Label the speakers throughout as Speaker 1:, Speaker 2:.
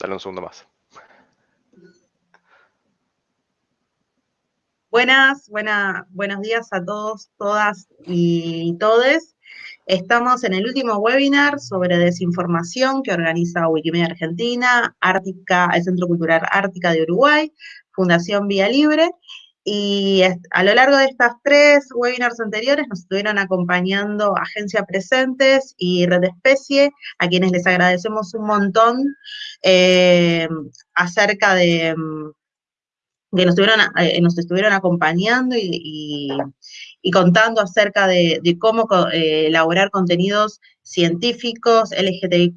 Speaker 1: Dale un segundo más.
Speaker 2: Buenas, buena, buenos días a todos, todas y todes. Estamos en el último webinar sobre desinformación que organiza Wikimedia Argentina, Ártica, el Centro Cultural Ártica de Uruguay, Fundación Vía Libre, y a lo largo de estas tres webinars anteriores nos estuvieron acompañando Agencia Presentes y Red Especie, a quienes les agradecemos un montón eh, acerca de que nos estuvieron, eh, nos estuvieron acompañando y, contando acerca de, cómo eh, elaborar contenidos científicos, LGTBIQ+,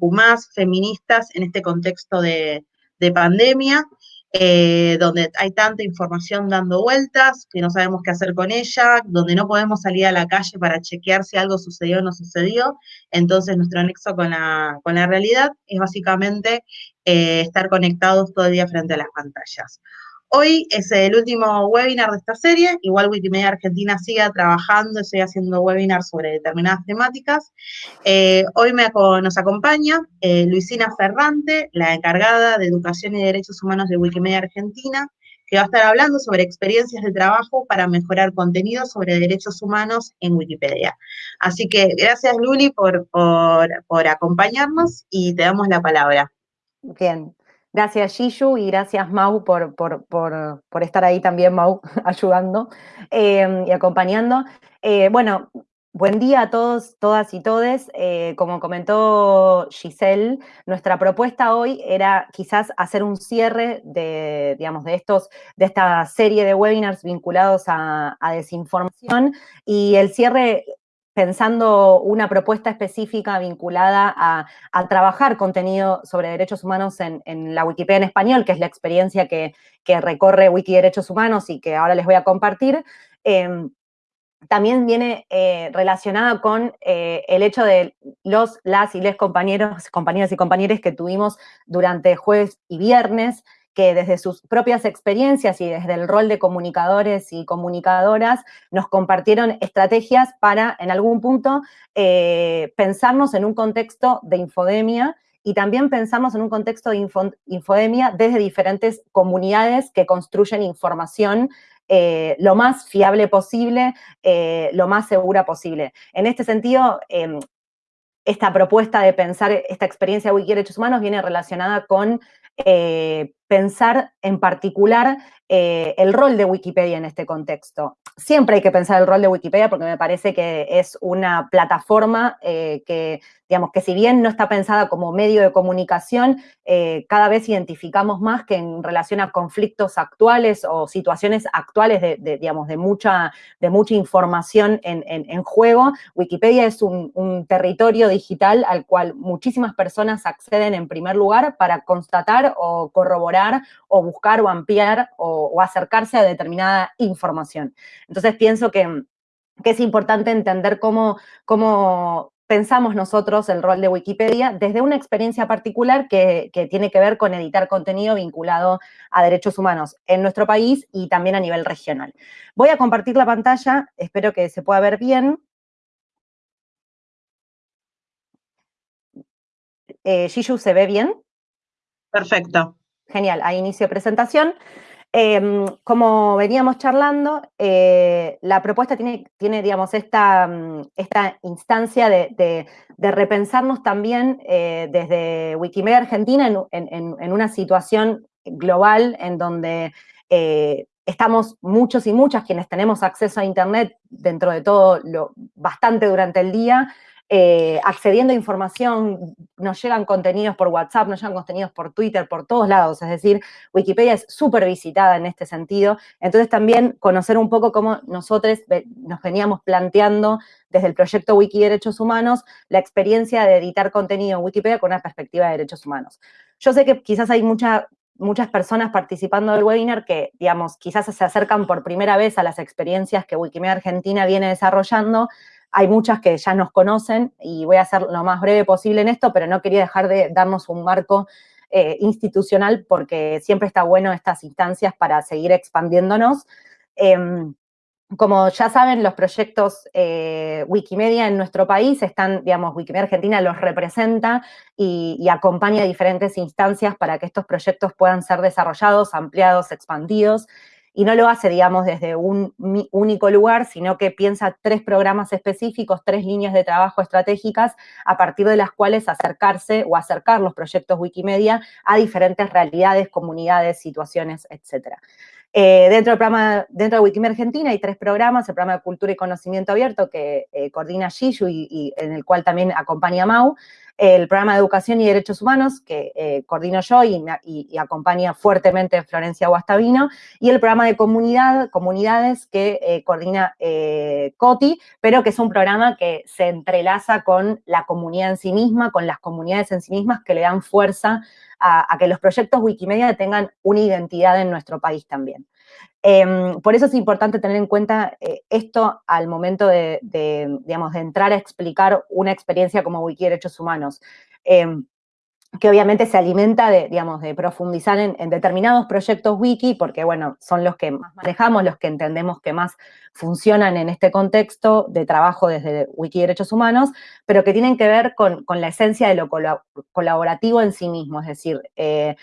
Speaker 2: feministas, en este contexto de, pandemia, eh, donde hay tanta información dando vueltas, que no sabemos qué hacer con ella, donde no podemos salir a la calle para chequear si algo sucedió o no sucedió. Entonces, nuestro anexo con la, con la realidad es básicamente estar conectados todo el día frente a las pantallas. Hoy es el último webinar de esta serie, igual Wikimedia Argentina sigue trabajando, sigue haciendo webinars sobre determinadas temáticas. Eh, hoy nos acompaña eh, Luisina Ferrante, la encargada de Educación y Derechos Humanos de Wikimedia Argentina, que va a estar hablando sobre experiencias de trabajo para mejorar contenido sobre derechos humanos en Wikipedia. Así que gracias Luli por, por acompañarnos y te damos la palabra.
Speaker 3: Bien, Gracias Shishu y gracias Mau por, por, estar ahí también, Mau, ayudando em, y acompañando. Eh, bueno, buen día a todos, todas y todes. Eh, como comentó Giselle, nuestra propuesta hoy era quizás hacer un cierre de, digamos, de, estos, de esta serie de webinars vinculados a desinformación y el cierre pensando una propuesta específica vinculada a, trabajar contenido sobre derechos humanos en, la Wikipedia en español, que es la experiencia que, recorre Wiki Derechos Humanos y que ahora les voy a compartir, em, también viene eh, relacionada con eh, el hecho de los, las y les compañeros, compañeras y compañeros que tuvimos durante jueves y viernes, que desde sus propias experiencias y desde el rol de comunicadores y comunicadoras nos compartieron estrategias para, en algún punto, eh, pensarnos en un contexto de infodemia y también pensamos en un contexto de infodemia desde diferentes comunidades que construyen información eh, lo más fiable posible, eh, lo más segura posible. En este sentido, em, esta propuesta de pensar esta experiencia de Wiki Derechos Humanos viene relacionada con pensar en particular eh, el rol de Wikipedia en este contexto. Siempre hay que pensar el rol de Wikipedia porque me parece que es una plataforma eh, que digamos que si bien no está pensada como medio de comunicación, eh, cada vez identificamos más que en relación a conflictos actuales o situaciones actuales de, digamos, de, mucha, de mucha información en, juego, Wikipedia es un, territorio digital al cual muchísimas personas acceden en primer lugar para constatar o corroborar o buscar o ampliar o, acercarse a determinada información. Entonces pienso que es importante entender cómo, pensamos nosotros el rol de Wikipedia desde una experiencia particular que, tiene que ver con editar contenido vinculado a derechos humanos en nuestro país y también a nivel regional. Voy a compartir la pantalla, espero que se pueda ver bien. Eh, ¿se ve bien?
Speaker 2: Perfecto.
Speaker 3: Genial, ahí inicio presentación. Em, como veníamos charlando, eh, la propuesta tiene, tiene digamos, esta, mm, esta instancia de, repensarnos también eh, desde Wikimedia Argentina en, una situación global en donde eh, estamos muchos y muchas quienes tenemos acceso a Internet dentro de todo lo bastante durante el día, eh, accediendo a información, nos llegan contenidos por WhatsApp, nos llegan contenidos por Twitter, por todos lados, es decir, Wikipedia es súper visitada en este sentido, entonces también conocer un poco cómo nosotros nos veníamos planteando desde el proyecto Wiki Derechos Humanos la experiencia de editar contenido en Wikipedia con una perspectiva de derechos humanos. Yo sé que quizás hay muchas personas participando del webinar que, digamos, quizás se acercan por primera vez a las experiencias que Wikimedia Argentina viene desarrollando, hay muchas que ya nos conocen y voy a ser lo más breve posible en esto, pero no quería dejar de darnos un marco eh, institucional porque siempre está bueno estas instancias para seguir expandiéndonos. Em, como ya saben, los proyectos eh, Wikimedia en nuestro país están, digamos, Wikimedia Argentina los representa y, y, acompaña diferentes instancias para que estos proyectos puedan ser desarrollados, ampliados, expandidos. Y no lo hace, digamos, desde un único lugar, sino que piensa tres programas específicos, tres líneas de trabajo estratégicas, a partir de las cuales acercarse o acercar los proyectos Wikimedia a diferentes realidades, comunidades, situaciones, etcétera. Eh, dentro, del programa, dentro de Wikimedia Argentina hay tres programas, el programa de Cultura y Conocimiento Abierto que eh, coordina Gishu y, y, en el cual también acompaña Mau, el programa de Educación y Derechos Humanos que eh, coordino yo y, acompaña fuertemente Florencia Guastavino, y el programa de comunidad, comunidades que eh, coordina eh, COTI, pero que es un programa que se entrelaza con la comunidad en sí misma, con las comunidades en sí mismas que le dan fuerza a, a que los proyectos Wikimedia tengan una identidad en nuestro país también. Eh, por eso es importante tener en cuenta eh, esto al momento de, digamos, de entrar a explicar una experiencia como Wiki Derechos Humanos, eh, que obviamente se alimenta de, digamos, de profundizar en, determinados proyectos wiki, porque, bueno, son los que más manejamos, los que entendemos que más funcionan en este contexto de trabajo desde Wiki Derechos Humanos, pero que tienen que ver con, con la esencia de lo colaborativo en sí mismo, es decir, eh,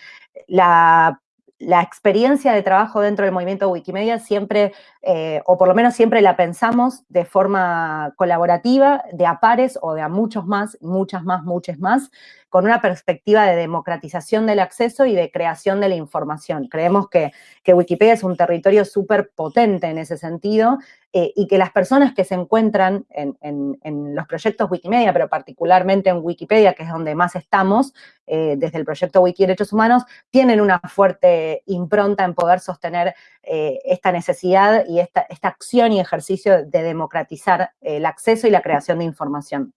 Speaker 3: la la experiencia de trabajo dentro del movimiento Wikimedia siempre, eh, o por lo menos siempre la pensamos de forma colaborativa, de a pares o de a muchos más, muchas más, muchas más, con una perspectiva de democratización del acceso y de creación de la información. Creemos que, Wikipedia es un territorio súper potente en ese sentido eh, y que las personas que se encuentran en, los proyectos Wikimedia, pero particularmente en Wikipedia, que es donde más estamos, eh, desde el proyecto Wiki Derechos Humanos, tienen una fuerte impronta en poder sostener eh, esta necesidad y esta, acción y ejercicio de democratizar el acceso y la creación de información.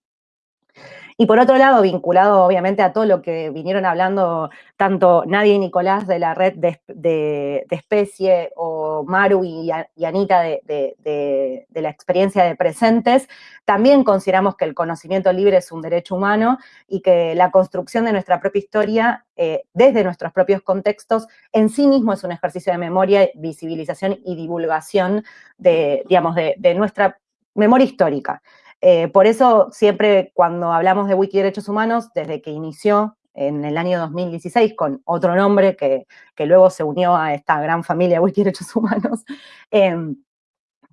Speaker 3: Y por otro lado, vinculado obviamente a todo lo que vinieron hablando tanto Nadia y Nicolás de la red de, de, especie o Maru y, Anita de, de, la experiencia de presentes, también consideramos que el conocimiento libre es un derecho humano y que la construcción de nuestra propia historia eh, desde nuestros propios contextos en sí mismo es un ejercicio de memoria, visibilización y divulgación de, digamos, de nuestra memoria histórica. Eh, por eso siempre cuando hablamos de Wiki Derechos Humanos, desde que inició en el año 2016 con otro nombre que, que luego se unió a esta gran familia de Wiki Derechos Humanos, eh,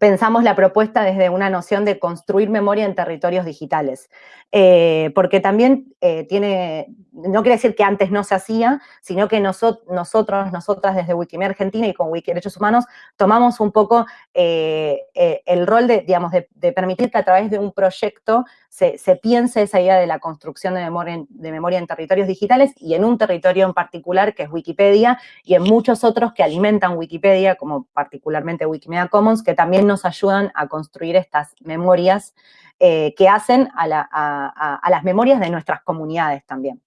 Speaker 3: pensamos la propuesta desde una noción de construir memoria en territorios digitales, eh, porque también eh, tiene, no quiere decir que antes no se hacía, sino que nosotros, nosotras desde Wikimedia Argentina y con Wiki Derechos Humanos tomamos un poco eh, el rol de, digamos, de, permitir que a través de un proyecto se, se, piense esa idea de la construcción de memoria, de memoria en territorios digitales y en un territorio en particular que es Wikipedia y en muchos otros que alimentan Wikipedia, como particularmente Wikimedia Commons, que también nos ayudan a construir estas memorias eh, que hacen a, la, a, a, las memorias de nuestras comunidades también.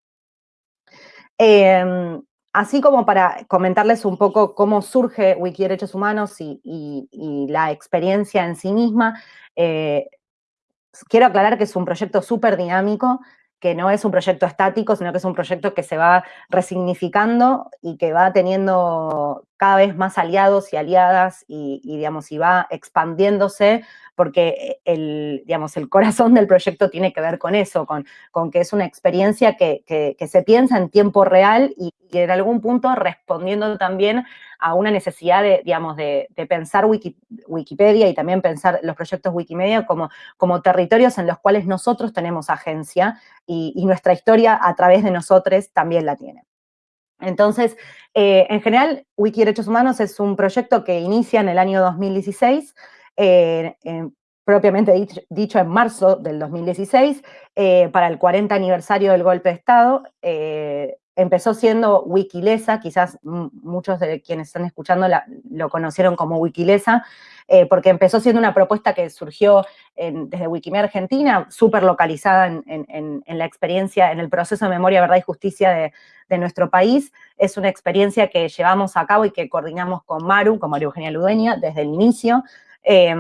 Speaker 3: Eh, así como para comentarles un poco cómo surge Wiki Derechos Humanos y la experiencia en sí misma, eh, quiero aclarar que es un proyecto súper dinámico, que no es un proyecto estático, sino que es un proyecto que se va resignificando y que va teniendo cada vez más aliados y aliadas y, digamos, y va expandiéndose porque el, digamos, el corazón del proyecto tiene que ver con eso, con, con que es una experiencia que, que, se piensa en tiempo real y, en algún punto respondiendo también a una necesidad de, digamos, de, pensar Wiki, Wikipedia y también pensar los proyectos Wikimedia como, como territorios en los cuales nosotros tenemos agencia y nuestra historia a través de nosotros también la tiene. Entonces, eh, en general, Wiki Derechos Humanos es un proyecto que inicia en el año 2016, eh, propiamente dicho, dicho, en marzo del 2016, eh, para el 40 aniversario del golpe de Estado. Empezó siendo Wikilesa, quizás muchos de quienes están escuchando la, lo conocieron como Wikilesa, eh, porque empezó siendo una propuesta que surgió en, desde Wikimedia Argentina, súper localizada en, la experiencia, en el proceso de memoria, verdad y justicia de, nuestro país. Es una experiencia que llevamos a cabo y que coordinamos con Maru, con María Eugenia Ludeña, desde el inicio. Eh,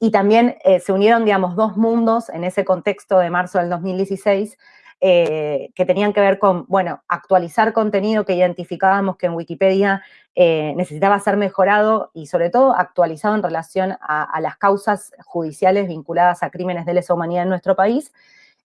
Speaker 3: y también eh, se unieron, digamos, dos mundos en ese contexto de marzo del 2016, eh, que tenían que ver con, bueno, actualizar contenido que identificábamos que en Wikipedia eh, necesitaba ser mejorado y sobre todo actualizado en relación a, las causas judiciales vinculadas a crímenes de lesa humanidad en nuestro país.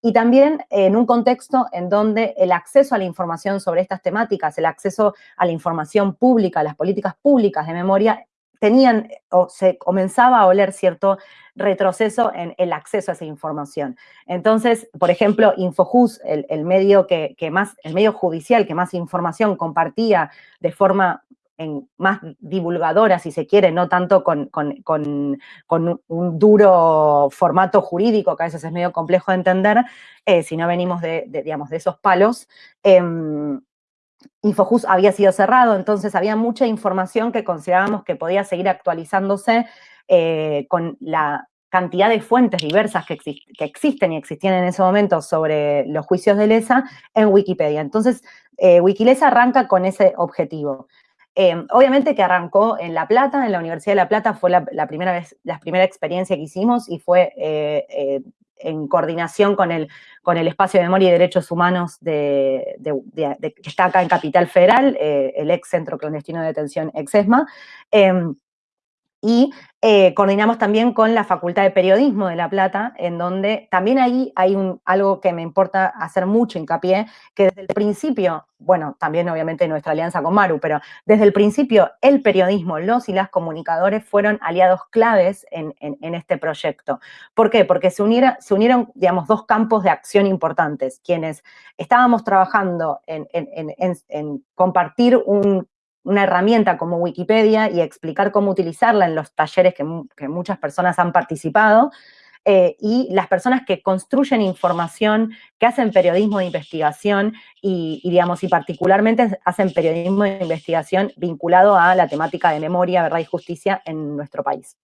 Speaker 3: Y también en un contexto en donde el acceso a la información sobre estas temáticas, el acceso a la información pública, las políticas públicas de memoria, tenían o se comenzaba a oler cierto retroceso en el acceso a esa información. Entonces, por ejemplo, Infojus, el, medio que, más, el medio judicial que más información compartía de forma más divulgadora, si se quiere, no tanto con, un duro formato jurídico, que a veces es medio complejo de entender, eh, si no venimos de, digamos, de esos palos, em, Infojus había sido cerrado, entonces había mucha información que considerábamos que podía seguir actualizándose eh, con la cantidad de fuentes diversas que, existen y existían en ese momento sobre los juicios de lesa en Wikipedia. Entonces, eh, Wikilesa arranca con ese objetivo. Eh, obviamente que arrancó en La Plata, en la Universidad de La Plata fue la, primera vez, la primera experiencia que hicimos y fue en coordinación con el, con el Espacio de Memoria y Derechos Humanos de, que está acá en Capital Federal, eh, el ex Centro Clandestino de Detención, ex-ESMA, em, y eh, coordinamos también con la Facultad de Periodismo de La Plata, en donde también ahí hay algo que me importa hacer mucho hincapié, que desde el principio, bueno, también obviamente nuestra alianza con Maru, pero desde el principio el periodismo, los y las comunicadores fueron aliados claves en, este proyecto. ¿Por qué? Porque se, se unieron, digamos, dos campos de acción importantes, quienes estábamos trabajando en compartir un una herramienta como Wikipedia y explicar cómo utilizarla en los talleres que, muchas personas han participado, eh, y las personas que construyen información, que hacen periodismo de investigación y, digamos, y particularmente hacen periodismo de investigación vinculado a la temática de memoria, verdad y justicia en nuestro país.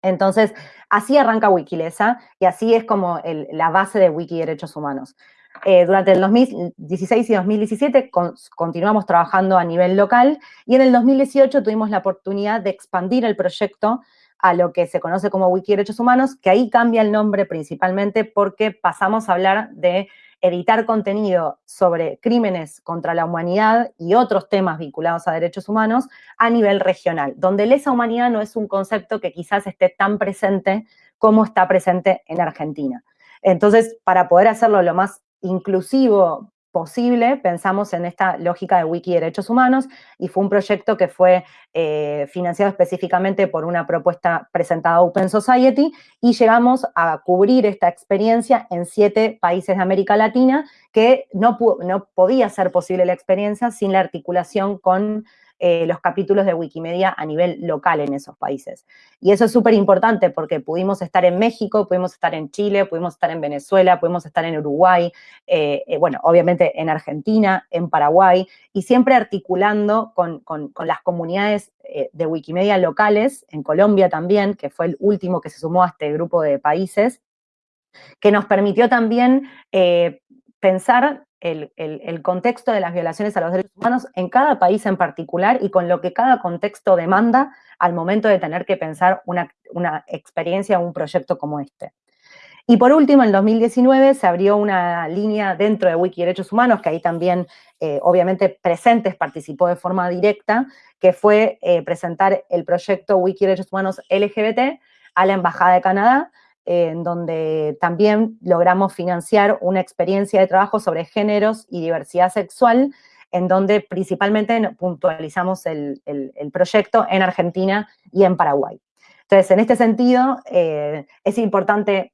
Speaker 3: Entonces, así arranca Wikilesa y así es como la base de Wiki Derechos Humanos. Eh, durante el 2016 y 2017 continuamos trabajando a nivel local y en el 2018 tuvimos la oportunidad de expandir el proyecto a lo que se conoce como Wiki Derechos Humanos, que ahí cambia el nombre principalmente porque pasamos a hablar de editar contenido sobre crímenes contra la humanidad y otros temas vinculados a derechos humanos a nivel regional, donde lesa humanidad no es un concepto que quizás esté tan presente como está presente en Argentina. Entonces, para poder hacerlo lo más inclusivo posible, pensamos en esta lógica de Wiki Derechos Humanos y fue un proyecto que fue eh, financiado específicamente por una propuesta presentada a Open Society y llegamos a cubrir esta experiencia en siete países de América Latina que no, no podía ser posible la experiencia sin la articulación con eh, los capítulos de Wikimedia a nivel local en esos países. Y eso es súper importante porque pudimos estar en México, pudimos estar en Chile, pudimos estar en Venezuela, pudimos estar en Uruguay, eh, eh, bueno, obviamente en Argentina, en Paraguay, y siempre articulando con, las comunidades de Wikimedia locales, en Colombia también, que fue el último que se sumó a este grupo de países, que nos permitió también pensar el, contexto de las violaciones a los derechos humanos en cada país en particular y con lo que cada contexto demanda al momento de tener que pensar una, experiencia o un proyecto como este. Y por último, en 2019 se abrió una línea dentro de Wiki Derechos Humanos, que ahí también, eh, obviamente, Presentes participó de forma directa, que fue eh, presentar el proyecto Wiki Derechos Humanos LGBT a la Embajada de Canadá, en donde también logramos financiar una experiencia de trabajo sobre géneros y diversidad sexual, en donde principalmente puntualizamos el, proyecto en Argentina y en Paraguay. Entonces, en este sentido, eh, es importante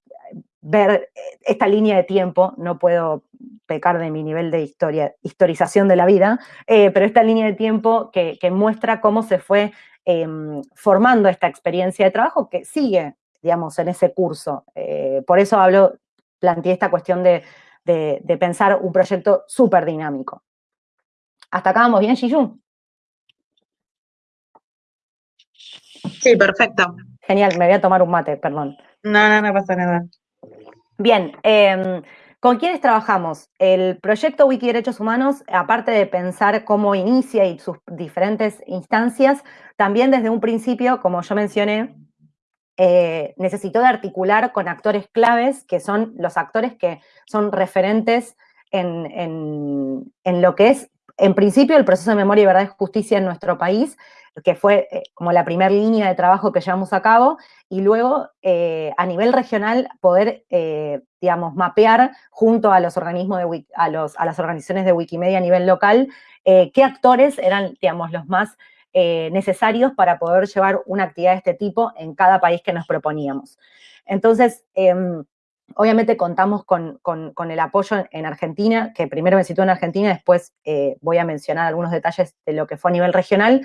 Speaker 3: ver esta línea de tiempo, no puedo pecar de mi nivel de historia, historización de la vida, eh, pero esta línea de tiempo que, muestra cómo se fue em, formando esta experiencia de trabajo que sigue digamos, en ese curso. Eh, por eso hablo, planteé esta cuestión de, pensar un proyecto súper dinámico. ¿Hasta acá vamos bien, Shiyu?
Speaker 2: Sí, perfecto.
Speaker 3: Genial, me voy a tomar un mate, perdón.
Speaker 2: No, no, no pasa nada.
Speaker 3: Bien, em, ¿con quiénes trabajamos? El proyecto Wiki Derechos Humanos, aparte de pensar cómo inicia y sus diferentes instancias, también desde un principio, como yo mencioné, eh, necesitó de articular con actores claves, que son los actores que son referentes en, lo que es, en principio, el proceso de memoria y verdad y justicia en nuestro país, que fue eh, como la primera línea de trabajo que llevamos a cabo, y luego eh, a nivel regional poder, eh, digamos, mapear junto a los organismos de, a, los, a las organizaciones de Wikimedia a nivel local, qué actores eran, digamos, los más necesarios para poder llevar una actividad de este tipo en cada país que nos proponíamos. Entonces, em, Obviamente contamos con, el apoyo en Argentina, que primero me sitúo en Argentina, después eh, voy a mencionar algunos detalles de lo que fue a nivel regional.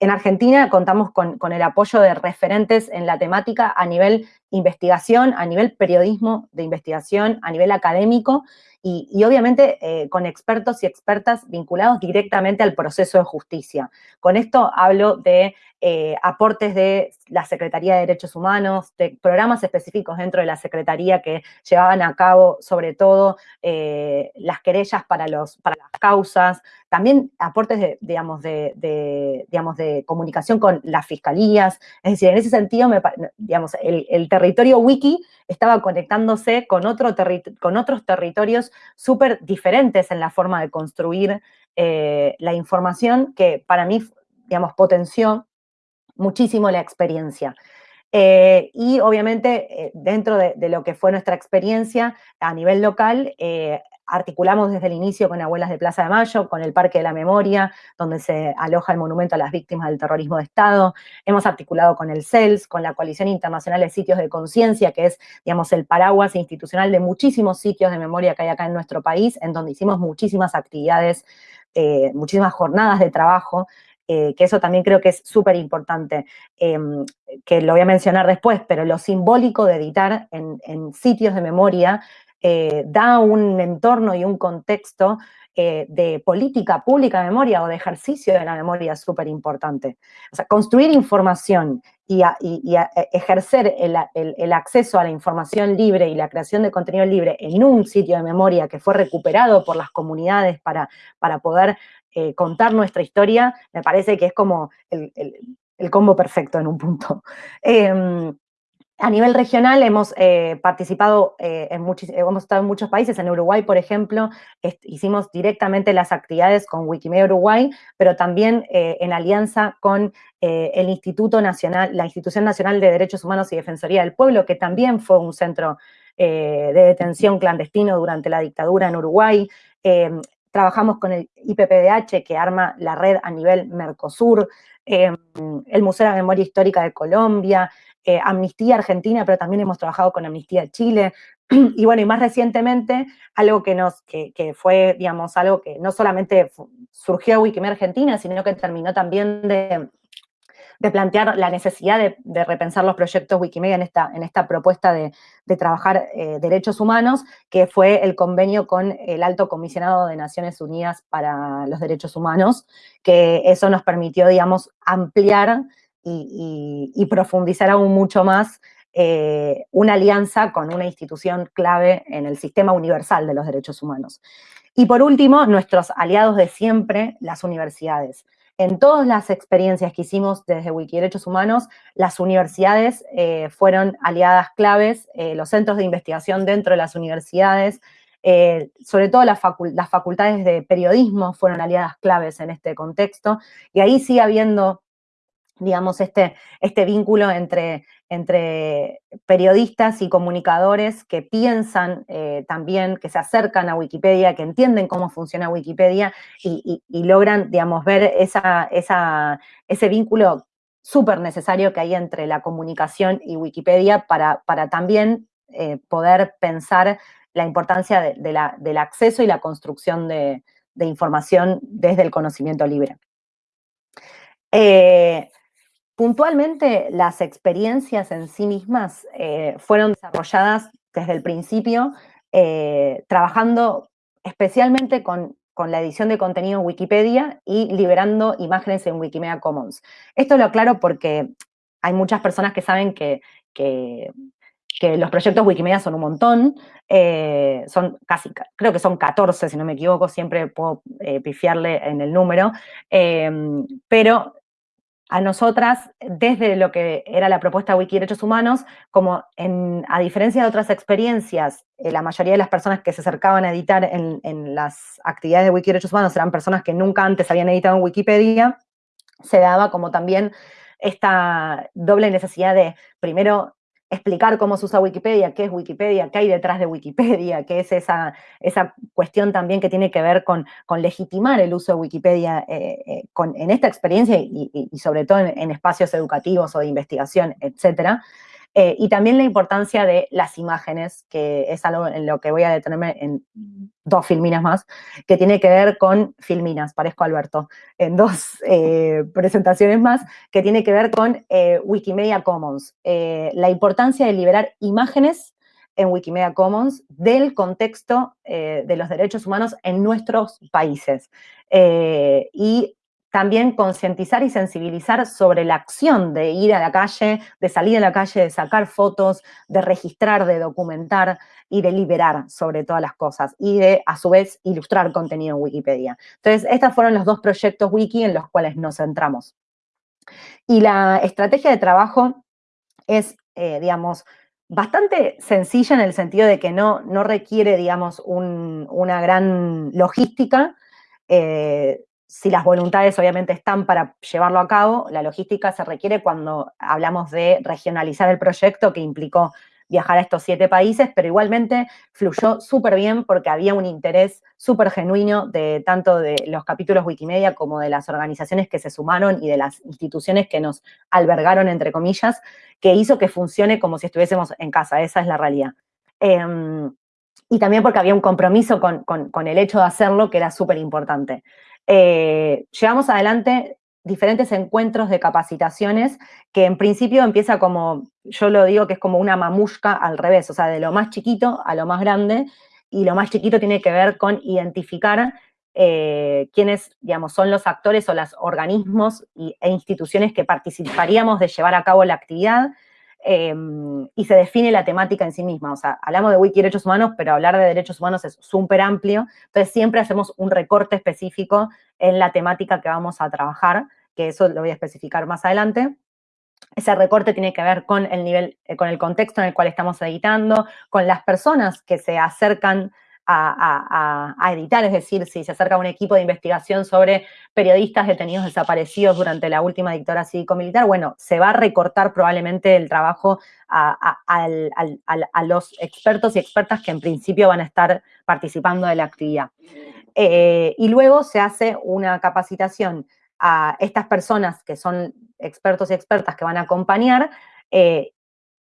Speaker 3: En Argentina contamos con, el apoyo de referentes en la temática a nivel investigación, a nivel periodismo de investigación, a nivel académico y, obviamente eh, con expertos y expertas vinculados directamente al proceso de justicia. Con esto hablo de eh, aportes de la Secretaría de Derechos Humanos, de programas específicos dentro de la Secretaría que llevaban a cabo sobre todo eh, las querellas para, los, para las causas, también aportes de, digamos, de, digamos, de comunicación con las fiscalías, es decir, en ese sentido, digamos, el, territorio wiki estaba conectándose con, otro con otros territorios súper diferentes en la forma de construir eh, la información que para mí, digamos, potenció muchísimo la experiencia. Eh, y obviamente, eh, dentro de, lo que fue nuestra experiencia a nivel local, articulamos desde el inicio con Abuelas de Plaza de Mayo, con el Parque de la Memoria, donde se aloja el monumento a las víctimas del terrorismo de Estado. Hemos articulado con el CELS, con la Coalición Internacional de Sitios de Conciencia, que es, digamos, el paraguas institucional de muchísimos sitios de memoria que hay acá en nuestro país, en donde hicimos muchísimas actividades, muchísimas jornadas de trabajo eh, que eso también creo que es súper importante, em, que lo voy a mencionar después, pero lo simbólico de editar en, sitios de memoria eh, da un entorno y un contexto eh, de política pública de memoria o de ejercicio de la memoria súper importante. O sea, construir información y, ejercer el, acceso a la información libre y la creación de contenido libre en un sitio de memoria que fue recuperado por las comunidades para, para poder eh, contar nuestra historia, me parece que es como el, combo perfecto en un punto. Em, a nivel regional hemos eh, participado eh, en muchos, hemos estado en muchos países, en Uruguay, por ejemplo, hicimos directamente las actividades con Wikimedia Uruguay, pero también en alianza con el Instituto Nacional, la Institución Nacional de Derechos Humanos y Defensoría del Pueblo, que también fue un centro de detención clandestino durante la dictadura en Uruguay. Trabajamos con el IPPDH, que arma la red a nivel Mercosur, el Museo de Memoria Histórica de Colombia, eh, Amnistía Argentina, pero también hemos trabajado con Amnistía Chile. Y bueno, y más recientemente, algo que nos, que, fue, digamos, algo que no solamente surgió Wikimedia Argentina, sino que terminó también de de plantear la necesidad de, repensar los proyectos Wikimedia en esta, en esta propuesta de, trabajar eh, derechos humanos, que fue el convenio con el Alto Comisionado de Naciones Unidas para los Derechos Humanos, que eso nos permitió, digamos, ampliar y, profundizar aún mucho más eh, una alianza con una institución clave en el sistema universal de los derechos humanos. Y por último, nuestros aliados de siempre, las universidades. En todas las experiencias que hicimos desde Wikiderechos Humanos, las universidades eh, fueron aliadas claves, eh, los centros de investigación dentro de las universidades, sobre todo las, facultades de periodismo fueron aliadas claves en este contexto, y ahí sigue habiendo digamos, este, este vínculo entre, entre periodistas y comunicadores que piensan eh, también, que se acercan a Wikipedia, que entienden cómo funciona Wikipedia y, logran, digamos, ver esa, ese vínculo súper necesario que hay entre la comunicación y Wikipedia para, para también eh, poder pensar la importancia del acceso y la construcción de, información desde el conocimiento libre. Eh, Puntualmente, las experiencias en sí mismas eh, fueron desarrolladas desde el principio, eh, trabajando especialmente con, la edición de contenido en Wikipedia y liberando imágenes en Wikimedia Commons. Esto lo aclaro porque hay muchas personas que saben que, los proyectos Wikimedia son un montón, eh, son casi, creo que son 14, si no me equivoco, siempre puedo pifiarle en el número, pero a nosotras, desde lo que era la propuesta Wiki Derechos Humanos, como a diferencia de otras experiencias, eh, la mayoría de las personas que se acercaban a editar en, en, las actividades de Wiki Derechos Humanos eran personas que nunca antes habían editado en Wikipedia, se daba como también esta doble necesidad de, primero, explicar cómo se usa Wikipedia, qué es Wikipedia, qué hay detrás de Wikipedia, qué es esa, esa cuestión también que tiene que ver con, con legitimar el uso de Wikipedia eh, eh, en esta experiencia y, sobre todo en, en, espacios educativos o de investigación, etcétera. Eh, y también la importancia de las imágenes, que es algo en lo que voy a detenerme en dos filminas más, que tiene que ver con filminas, parezco Alberto, en dos eh, presentaciones más, que tiene que ver con eh, Wikimedia Commons. la importancia de liberar imágenes en Wikimedia Commons del contexto de los derechos humanos en nuestros países. y también concientizar y sensibilizar sobre la acción de ir a la calle, de salir a la calle, de sacar fotos, de registrar, de documentar y de liberar sobre todas las cosas y de, a su vez, ilustrar contenido en Wikipedia. Entonces, estos fueron los dos proyectos wiki en los cuales nos centramos. Y la estrategia de trabajo es, eh, digamos, bastante sencilla en el sentido de que no, no requiere, digamos, una gran logística, eh, si las voluntades obviamente están para llevarlo a cabo, la logística se requiere cuando hablamos de regionalizar el proyecto que implicó viajar a estos siete países, pero igualmente fluyó súper bien porque había un interés súper genuino de tanto de los capítulos Wikimedia como de las organizaciones que se sumaron y de las instituciones que nos albergaron, entre comillas, que hizo que funcione como si estuviésemos en casa, esa es la realidad. Em, y también porque había un compromiso con, con el hecho de hacerlo que era súper importante. Eh, llevamos adelante diferentes encuentros de capacitaciones que en principio empieza como, yo lo digo que es como una mamushka al revés, o sea, de lo más chiquito a lo más grande, y lo más chiquito tiene que ver con identificar eh, quiénes, digamos, son los actores o los organismos e instituciones que participaríamos de llevar a cabo la actividad, Em, y se define la temática en sí misma. O sea, hablamos de wiki derechos humanos, pero hablar de derechos humanos es súper amplio. Entonces, siempre hacemos un recorte específico en la temática que vamos a trabajar, que eso lo voy a especificar más adelante. Ese recorte tiene que ver con el nivel, eh, con el contexto en el cual estamos editando, con las personas que se acercan a, editar, es decir, si se acerca un equipo de investigación sobre periodistas detenidos desaparecidos durante la última dictadura cívico-militar, bueno, se va a recortar probablemente el trabajo a, los expertos y expertas que en principio van a estar participando de la actividad. Eh, y luego se hace una capacitación a estas personas que son expertos y expertas que van a acompañar eh,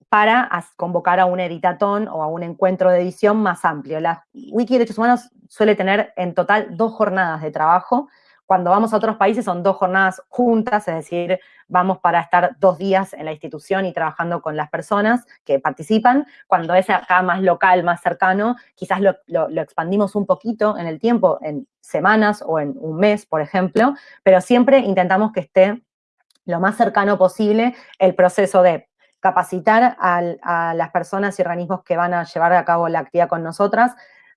Speaker 3: para convocar a un editatón o a un encuentro de edición más amplio. La Wiki de Derechos Humanos suele tener en total dos jornadas de trabajo. Cuando vamos a otros países son dos jornadas juntas, es decir, vamos para estar dos días en la institución y trabajando con las personas que participan. Cuando es acá más local, más cercano, quizás lo, lo expandimos un poquito en el tiempo, en semanas o en un mes, por ejemplo, pero siempre intentamos que esté lo más cercano posible el proceso de capacitar a las personas y organismos que van a llevar a cabo la actividad con nosotras,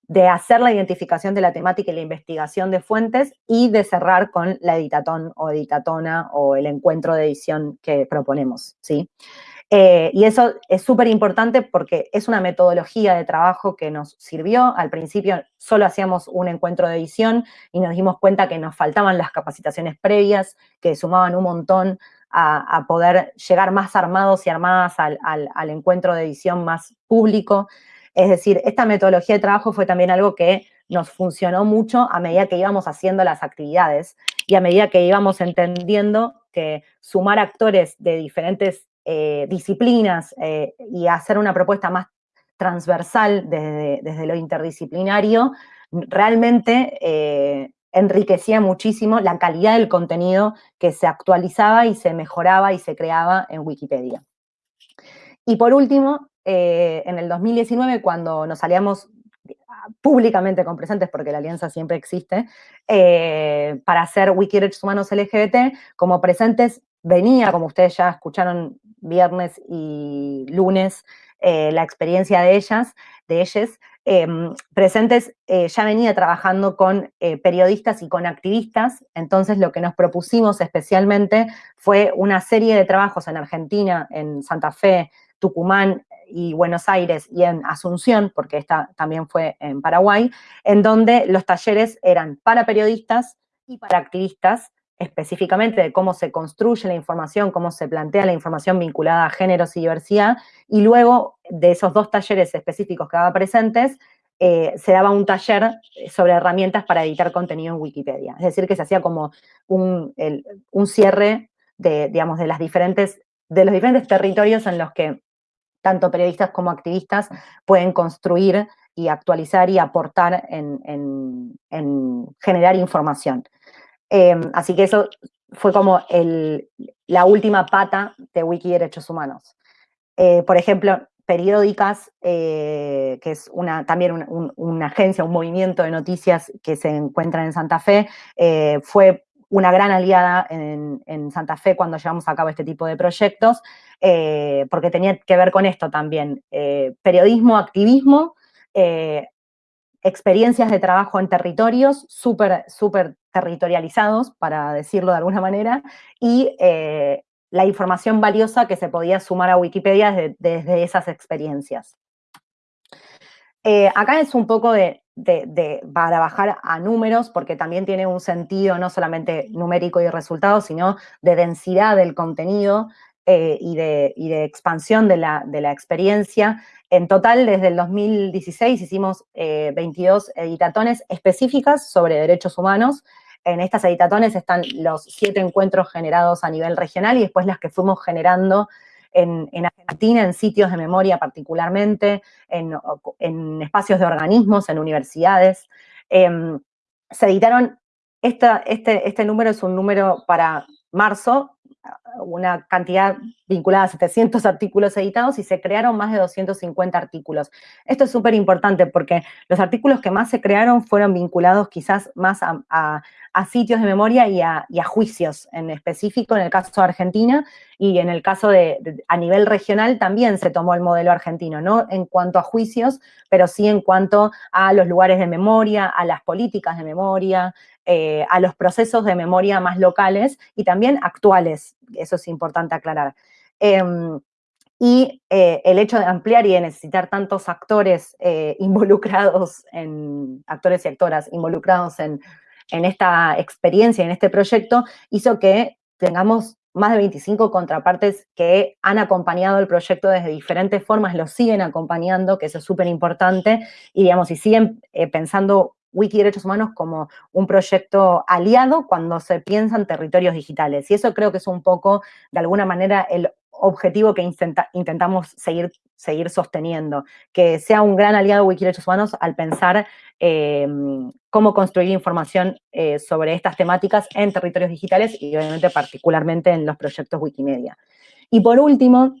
Speaker 3: de hacer la identificación de la temática y la investigación de fuentes y de cerrar con la editatón o editatona o el encuentro de edición que proponemos, ¿sí? Eh, y eso es súper importante porque es una metodología de trabajo que nos sirvió. Al principio solo hacíamos un encuentro de edición y nos dimos cuenta que nos faltaban las capacitaciones previas, que sumaban un montón a, poder llegar más armados y armadas al, encuentro de edición más público. Es decir, esta metodología de trabajo fue también algo que nos funcionó mucho a medida que íbamos haciendo las actividades y a medida que íbamos entendiendo que sumar actores de diferentes eh, disciplinas eh, y hacer una propuesta más transversal desde, desde lo interdisciplinario, realmente eh, enriquecía muchísimo la calidad del contenido que se actualizaba y se mejoraba y se creaba en Wikipedia. Y por último, eh, en el 2019, cuando nos aliamos públicamente con presentes, porque la alianza siempre existe, eh, para hacer Wiki Derechos Humanos LGBT, como presentes venía, como ustedes ya escucharon viernes y lunes, eh, la experiencia de ellas, de ellas, Em, presentes eh, ya venía trabajando con eh, periodistas y con activistas, entonces lo que nos propusimos especialmente fue una serie de trabajos en Argentina, en Santa Fe, Tucumán y Buenos Aires y en Asunción, porque esta también fue en Paraguay, en donde los talleres eran para periodistas y para activistas, específicamente de cómo se construye la información, cómo se plantea la información vinculada a géneros y diversidad, y luego de esos dos talleres específicos que daba presentes, eh, se daba un taller sobre herramientas para editar contenido en Wikipedia. Es decir, que se hacía como un, un cierre de, digamos, de, las diferentes, de los diferentes territorios en los que tanto periodistas como activistas pueden construir y actualizar y aportar en, en generar información. Em, así que eso fue como la última pata de Wiki Derechos Humanos. Eh, por ejemplo, Periódicas, eh, que es una, también una agencia, un movimiento de noticias que se encuentra en Santa Fe, eh, fue una gran aliada en, Santa Fe cuando llevamos a cabo este tipo de proyectos, porque tenía que ver con esto también, periodismo, activismo, experiencias de trabajo en territorios súper, súper territorializados, para decirlo de alguna manera, y eh, la información valiosa que se podía sumar a Wikipedia desde, esas experiencias. Eh, acá es un poco de, para bajar a números, porque también tiene un sentido no solamente numérico y resultados, sino de densidad del contenido eh, y, de, expansión de la, experiencia. En total, desde el 2016 hicimos 22 eh, editatones específicas sobre derechos humanos. En estas editatones están los siete encuentros generados a nivel regional y después las que fuimos generando en, Argentina, en sitios de memoria particularmente, en, espacios de organismos, en universidades. Em, se editaron, este, este número es un número para marzo, una cantidad vinculada a 700 artículos editados y se crearon más de 250 artículos. Esto es súper importante porque los artículos que más se crearon fueron vinculados quizás más a, sitios de memoria y a, juicios en específico, en el caso de Argentina, y en el caso de, a nivel regional también se tomó el modelo argentino, no en cuanto a juicios, pero sí en cuanto a los lugares de memoria, a las políticas de memoria, eh, a los procesos de memoria más locales y también actuales, eso es importante aclarar. Em, y eh, el hecho de ampliar y de necesitar tantos actores eh, involucrados en, actores y actoras involucrados en, en esta experiencia, en este proyecto, hizo que tengamos más de 25 contrapartes que han acompañado el proyecto desde diferentes formas, lo siguen acompañando, que eso es súper importante, y digamos, y siguen pensando Wiki Derechos Humanos como un proyecto aliado cuando se piensan territorios digitales. Y eso creo que es un poco, de alguna manera, el objetivo que intentamos seguir, sosteniendo, que sea un gran aliado Wiki Derechos Humanos al pensar em, cómo construir información eh, sobre estas temáticas en territorios digitales y obviamente particularmente en los proyectos Wikimedia. Y por último,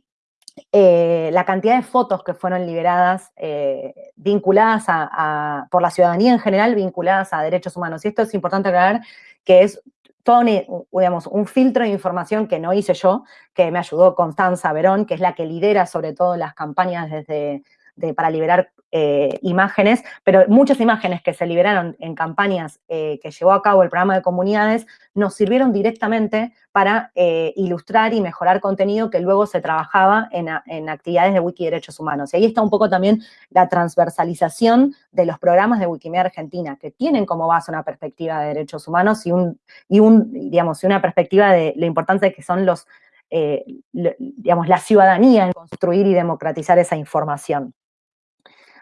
Speaker 3: eh, la cantidad de fotos que fueron liberadas eh, vinculadas a, por la ciudadanía en general, vinculadas a derechos humanos. Y esto es importante aclarar que es todo digamos, un filtro de información que no hice yo, que me ayudó Constanza Verón, que es la que lidera sobre todo las campañas desde, para liberar eh, imágenes, pero muchas imágenes que se liberaron en campañas eh, que llevó a cabo el programa de comunidades nos sirvieron directamente para eh, ilustrar y mejorar contenido que luego se trabajaba en, actividades de Wiki Derechos Humanos. Y ahí está un poco también la transversalización de los programas de Wikimedia Argentina, que tienen como base una perspectiva de derechos humanos y, un, y un, digamos, una perspectiva de la importancia que son los, digamos, la ciudadanía en construir y democratizar esa información.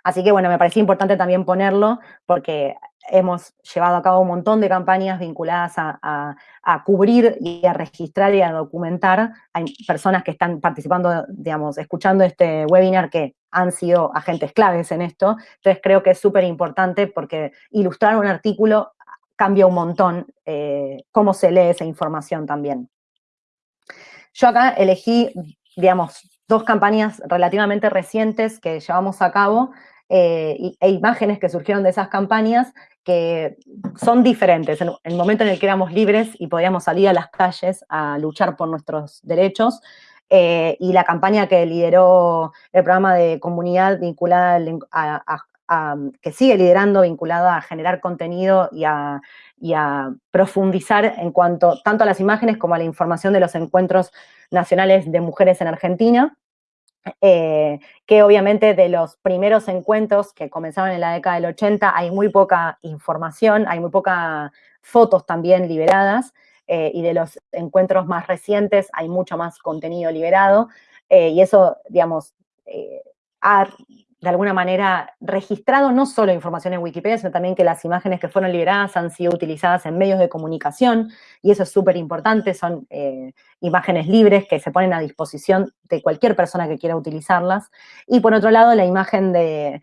Speaker 3: Así que bueno, me parecía importante también ponerlo porque hemos llevado a cabo un montón de campañas vinculadas a, cubrir y a registrar y a documentar. Hay personas que están participando, digamos, escuchando este webinar que han sido agentes claves en esto. Entonces creo que es súper importante porque ilustrar un artículo cambia un montón eh, cómo se lee esa información también. Yo acá elegí, digamos, dos campañas relativamente recientes que llevamos a cabo eh, e imágenes que surgieron de esas campañas que son diferentes. En el momento en el que éramos libres y podíamos salir a las calles a luchar por nuestros derechos, eh, y la campaña que lideró el programa de comunidad vinculada a, que sigue liderando vinculado a generar contenido y a, profundizar en cuanto tanto a las imágenes como a la información de los encuentros nacionales de mujeres en Argentina. Eh, que obviamente de los primeros encuentros que comenzaron en la década del 80 hay muy poca información, hay muy pocas fotos también liberadas, eh, y de los encuentros más recientes hay mucho más contenido liberado, eh, y eso, digamos, ha de alguna manera registrado no solo información en Wikipedia, sino también que las imágenes que fueron liberadas han sido utilizadas en medios de comunicación, y eso es súper importante, son eh, imágenes libres que se ponen a disposición de cualquier persona que quiera utilizarlas. Y por otro lado, la imagen de,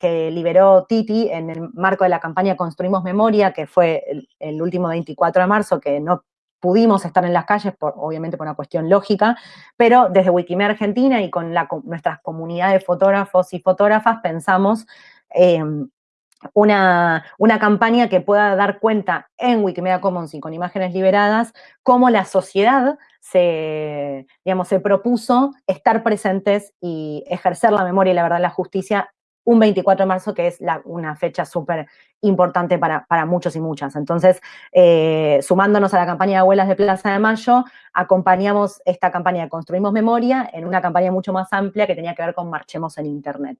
Speaker 3: que liberó Titi en el marco de la campaña Construimos Memoria, que fue el, el último 24 de marzo, que no pudimos estar en las calles, obviamente por una cuestión lógica, pero desde Wikimedia Argentina y con la, nuestras comunidades de fotógrafos y fotógrafas pensamos em, una, una, campaña que pueda dar cuenta en Wikimedia Commons y con imágenes liberadas cómo la sociedad se, digamos, se propuso estar presentes y ejercer la memoria y la verdad la justicia un 24 de marzo, que es una fecha súper importante para, muchos y muchas. Entonces, eh, sumándonos a la campaña de Abuelas de Plaza de Mayo, acompañamos esta campaña de Construimos Memoria en una campaña mucho más amplia que tenía que ver con Marchemos en Internet.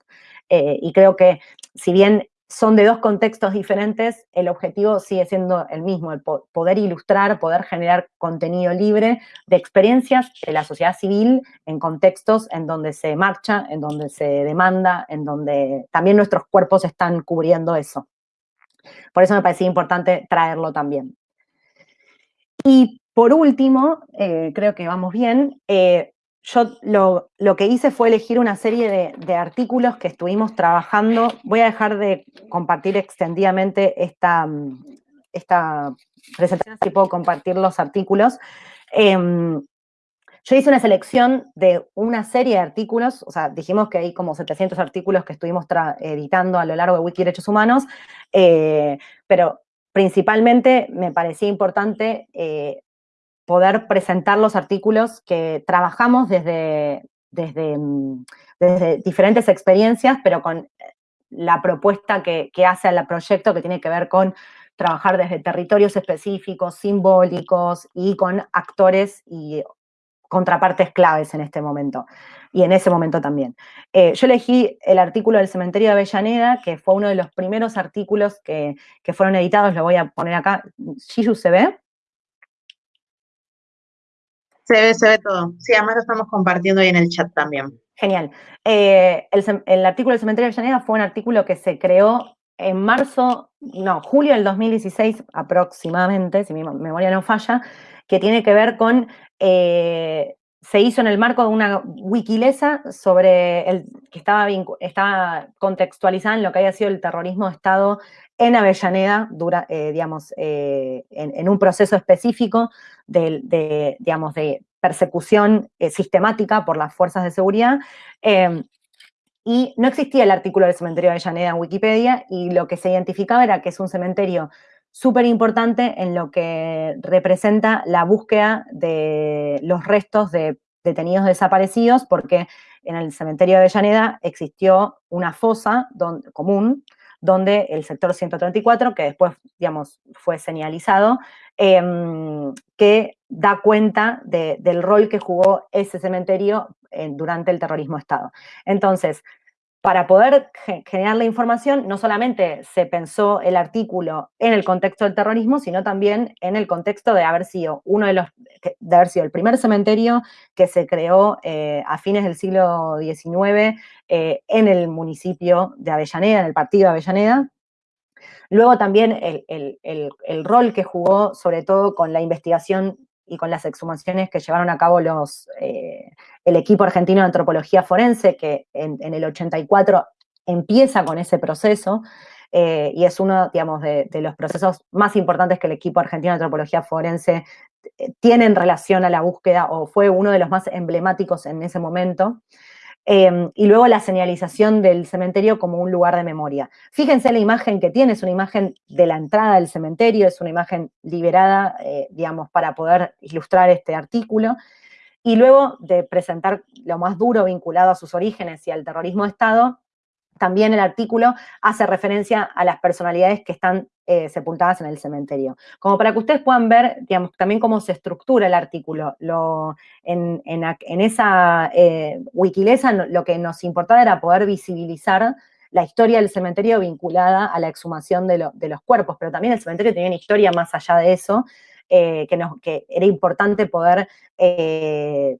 Speaker 3: Eh, y creo que, si bien son de dos contextos diferentes, el objetivo sigue siendo el mismo, el poder ilustrar, poder generar contenido libre de experiencias de la sociedad civil en contextos en donde se marcha, en donde se demanda, en donde también nuestros cuerpos están cubriendo eso. Por eso me parecía importante traerlo también. Y por último, eh, creo que vamos bien, eh, yo lo, que hice fue elegir una serie de, artículos que estuvimos trabajando. Voy a dejar de compartir extendidamente esta, esta presentación, si puedo compartir los artículos. Em, yo hice una selección de una serie de artículos, o sea, dijimos que hay como 700 artículos que estuvimos editando a lo largo de Wiki Derechos Humanos, eh, pero principalmente me parecía importante eh, poder presentar los artículos que trabajamos desde, desde, diferentes experiencias, pero con la propuesta que, hace el proyecto que tiene que ver con trabajar desde territorios específicos, simbólicos y con actores y contrapartes claves en este momento y en ese momento también. Eh, yo elegí el artículo del cementerio de Avellaneda, que fue uno de los primeros artículos que, que fueron editados, lo voy a poner acá. ¿Shiyu se ve?
Speaker 2: Se ve, se ve todo. Sí, además lo estamos compartiendo ahí en el chat también.
Speaker 3: Genial. Eh, el, artículo del cementerio de Llaneda fue un artículo que se creó en marzo, no, julio del 2016 aproximadamente, si mi memoria no falla, que tiene que ver con, eh, se hizo en el marco de una wikilesa sobre el que estaba, estaba contextualizada en lo que había sido el terrorismo de Estado en Avellaneda, eh, digamos, en, en, un proceso específico de, digamos, de persecución eh, sistemática por las fuerzas de seguridad. Em, y no existía el artículo del cementerio de Avellaneda en Wikipedia y lo que se identificaba era que es un cementerio súper importante en lo que representa la búsqueda de los restos de detenidos desaparecidos, porque en el cementerio de Avellaneda existió una fosa común donde el sector 134, que después, digamos, fue señalizado, Em, que da cuenta del rol que jugó ese cementerio eh, durante el terrorismo Estado. Entonces, para poder generar la información, no solamente se pensó el artículo en el contexto del terrorismo, sino también en el contexto de haber sido uno de los, de haber sido el primer cementerio que se creó eh, a fines del siglo XIX eh, en el municipio de Avellaneda, en el partido de Avellaneda, Luego también el, rol que jugó, sobre todo con la investigación y con las exhumaciones que llevaron a cabo los, eh, el equipo argentino de antropología forense, que en, el 84 empieza con ese proceso, eh, y es uno, digamos, de, de, los procesos más importantes que el equipo argentino de antropología forense eh, tiene en relación a la búsqueda, o fue uno de los más emblemáticos en ese momento. Em, y luego la señalización del cementerio como un lugar de memoria. Fíjense la imagen que tiene, es una imagen de la entrada del cementerio, es una imagen liberada, eh, digamos, para poder ilustrar este artículo. Y luego de presentar lo más duro vinculado a sus orígenes y al terrorismo de Estado, también el artículo hace referencia a las personalidades que están eh, sepultadas en el cementerio. Como para que ustedes puedan ver, digamos, también cómo se estructura el artículo. Lo, en, esa eh, Wikilesa lo que nos importaba era poder visibilizar la historia del cementerio vinculada a la exhumación de, los cuerpos, pero también el cementerio tenía una historia más allá de eso, eh, que, que, era importante poder eh,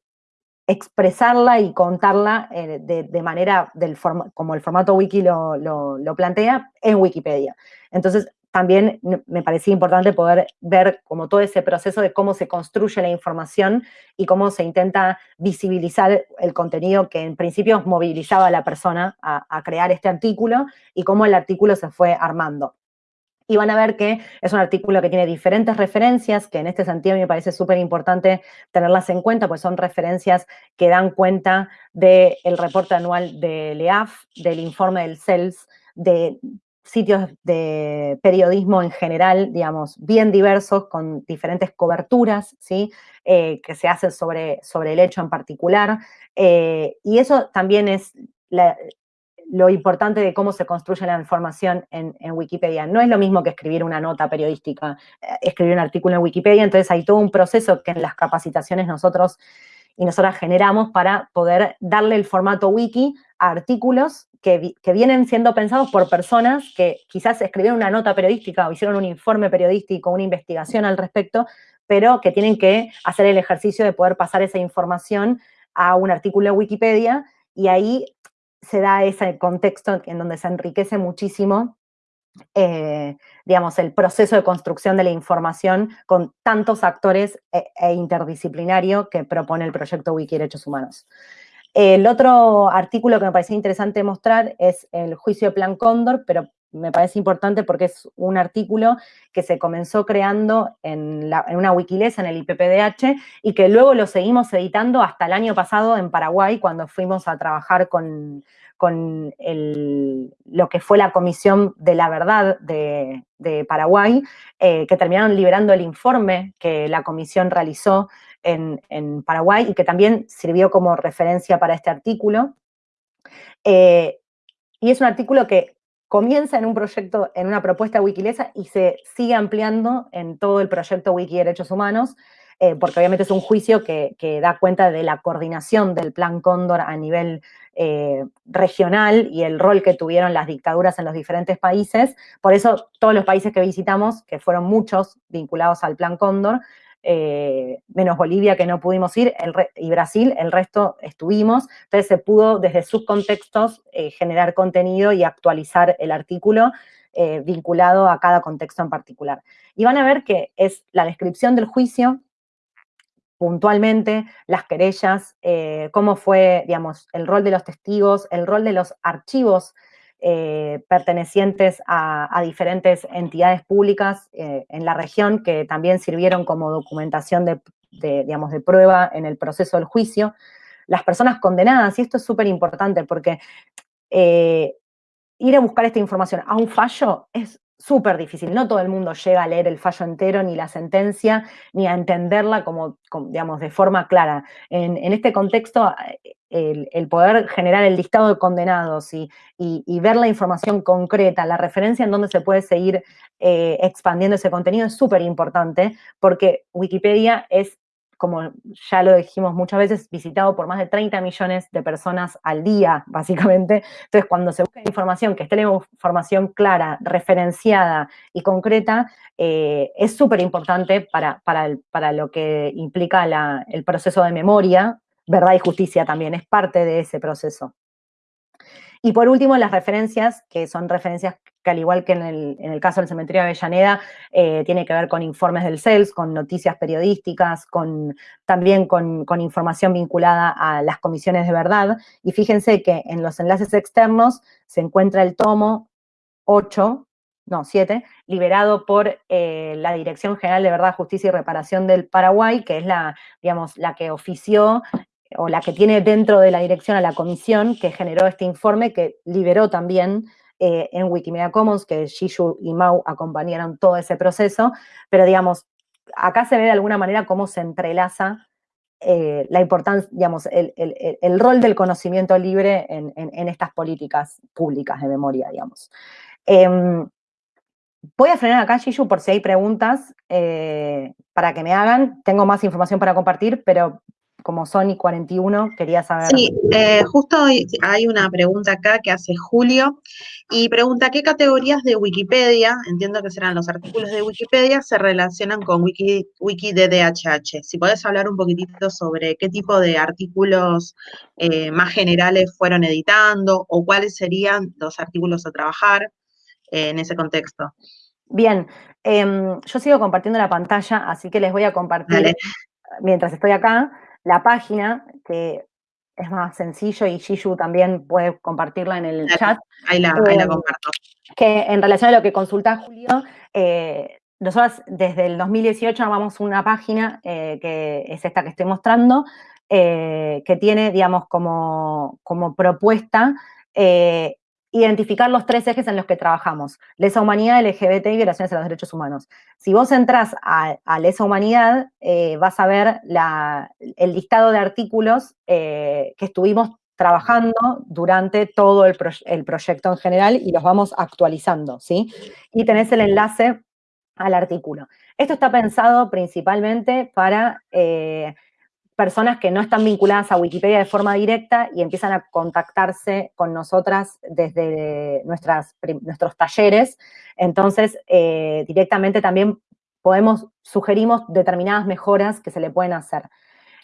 Speaker 3: expresarla y contarla eh, de, manera del como el formato wiki lo, lo, plantea en Wikipedia. Entonces, también me parecía importante poder ver como todo ese proceso de cómo se construye la información y cómo se intenta visibilizar el contenido que en principio movilizaba a la persona a, a crear este artículo y cómo el artículo se fue armando y van a ver que es un artículo que tiene diferentes referencias, que en este sentido me parece súper importante tenerlas en cuenta, pues son referencias que dan cuenta del reporte anual de LEAF, del informe del CELS, de sitios de periodismo en general, digamos, bien diversos, con diferentes coberturas, ¿sí? Eh, que se hacen sobre, sobre el hecho en particular. Eh, y eso también es la, lo importante de cómo se construye la información en, Wikipedia. No es lo mismo que escribir una nota periodística, eh, escribir un artículo en Wikipedia, entonces hay todo un proceso que en las capacitaciones nosotros y nosotras generamos para poder darle el formato wiki a artículos que, que, vienen siendo pensados por personas que quizás escribieron una nota periodística o hicieron un informe periodístico, una investigación al respecto, pero que tienen que hacer el ejercicio de poder pasar esa información a un artículo en Wikipedia y ahí se da ese contexto en donde se enriquece muchísimo, eh, digamos, el proceso de construcción de la información con tantos actores e, e, interdisciplinario que propone el proyecto Wiki Derechos Humanos. El otro artículo que me parece interesante mostrar es el juicio Plan Cóndor, pero me parece importante porque es un artículo que se comenzó creando en, una Wikileaks, en el IPPDH, y que luego lo seguimos editando hasta el año pasado en Paraguay, cuando fuimos a trabajar con, lo que fue la Comisión de la Verdad de, Paraguay, eh, que terminaron liberando el informe que la comisión realizó en, Paraguay y que también sirvió como referencia para este artículo. Eh, y es un artículo que comienza en un proyecto, en una propuesta Wikilesa y se sigue ampliando en todo el proyecto Wiki Derechos Humanos, eh, porque obviamente es un juicio que, da cuenta de la coordinación del Plan Cóndor a nivel eh, regional y el rol que tuvieron las dictaduras en los diferentes países. Por eso todos los países que visitamos, que fueron muchos vinculados al Plan Cóndor, eh, menos Bolivia que no pudimos ir, y Brasil, el resto estuvimos. Entonces se pudo desde sus contextos eh, generar contenido y actualizar el artículo eh, vinculado a cada contexto en particular. Y van a ver que es la descripción del juicio, puntualmente, las querellas, cómo fue, digamos, el rol de los testigos, el rol de los archivos eh, pertenecientes a, diferentes entidades públicas eh, en la región que también sirvieron como documentación de, digamos, de prueba en el proceso del juicio. Las personas condenadas, y esto es súper importante porque eh, ir a buscar esta información a un fallo es súper difícil. No todo el mundo llega a leer el fallo entero, ni la sentencia, ni a entenderla como, digamos, de forma clara. En, este contexto, el, poder generar el listado de condenados y, ver la información concreta, la referencia en donde se puede seguir eh, expandiendo ese contenido es súper importante, porque Wikipedia es como ya lo dijimos muchas veces, visitado por más de 30 millones de personas al día, básicamente. Entonces, cuando se busca información, que esté la información clara, referenciada y concreta, eh, es súper importante para, para, lo que implica el proceso de memoria, verdad y justicia también, es parte de ese proceso. Y por último, las referencias, que son referencias que al igual que en el, caso del cementerio de Avellaneda, eh, tiene que ver con informes del CELS, con noticias periodísticas, con, también con, información vinculada a las comisiones de verdad. Y fíjense que en los enlaces externos se encuentra el tomo 8, no, 7, liberado por eh, la Dirección General de Verdad, Justicia y Reparación del Paraguay, que es la, digamos, la que ofició o la que tiene dentro de la dirección a la comisión que generó este informe que liberó también eh, en Wikimedia Commons, que Shishu y Mau acompañaron todo ese proceso, pero digamos, acá se ve de alguna manera cómo se entrelaza eh, la importancia, digamos, el, rol del conocimiento libre en, estas políticas públicas de memoria, digamos. Em, voy a frenar acá, Shishu, por si hay preguntas eh, para que me hagan. Tengo más información para compartir, pero como Sony 41, quería saber.
Speaker 2: Sí, eh, justo hay una pregunta acá que hace Julio y pregunta qué categorías de Wikipedia, entiendo que serán los artículos de Wikipedia, se relacionan con Wiki, Wiki DDHH. Si podés hablar un poquitito sobre qué tipo de artículos eh, más generales fueron editando o cuáles serían los artículos a trabajar eh, en ese contexto.
Speaker 3: Bien, em, yo sigo compartiendo la pantalla, así que les voy a compartir mientras estoy acá la página, que es más sencillo y Shishu también puede compartirla en el chat.
Speaker 2: Ahí la, eh, comparto.
Speaker 3: Que en relación a lo que consulta Julio, eh, nosotros desde el 2018 armamos una página eh, que es esta que estoy mostrando, que tiene, digamos, como, como propuesta identificar los tres ejes en los que trabajamos, lesa humanidad, LGBT y violaciones de los derechos humanos. Si vos entras a, lesa humanidad, eh, vas a ver el listado de artículos eh, que estuvimos trabajando durante todo el, proyecto en general y los vamos actualizando, ¿sí? Y tenés el enlace al artículo. Esto está pensado principalmente para eh, personas que no están vinculadas a Wikipedia de forma directa y empiezan a contactarse con nosotras desde nuestros talleres. Entonces, eh, directamente también podemos, sugerimos determinadas mejoras que se le pueden hacer.